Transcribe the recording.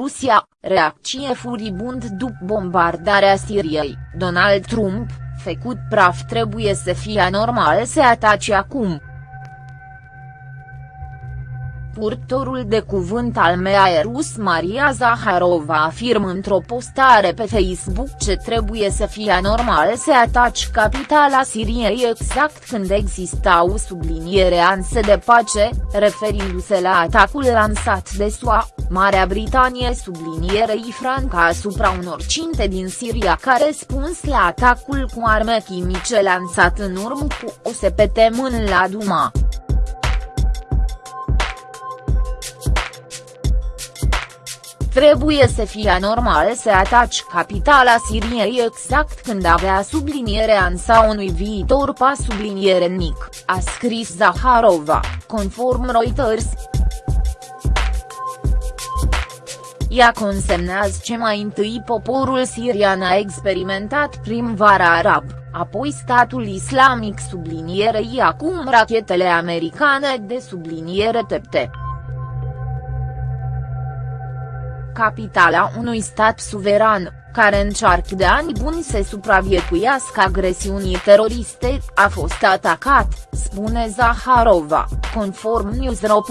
Croația, reacție furibund după bombardarea Siriei, Donald Trump, făcut praf trebuie să fie anormal să atace acum. Purtorul de cuvânt al MEAE rus Maria Zaharova afirmă într-o postare pe Facebook ce trebuie să fie anormal să ataci capitala Siriei exact când existau subliniere anse de pace, referindu-se la atacul lansat de SUA, Marea Britanie sublinierei Franca asupra unor cinte din Siria ca răspuns la atacul cu arme chimice lansat în urmă cu o săptămână la Duma. Trebuie să fie anormal să ataci capitala Siriei exact când avea subliniere ansa unui viitor pas subliniere mic, a scris Zaharova, conform Reuters. Ea consemnează ce mai întâi poporul sirian a experimentat primăvara arab, apoi statul islamic sublinierei acum rachetele americane de subliniere TPT. Capitala unui stat suveran, care încearcă de ani buni să supraviețuiască agresiunii teroriste, a fost atacat, spune Zaharova, conform Newsro.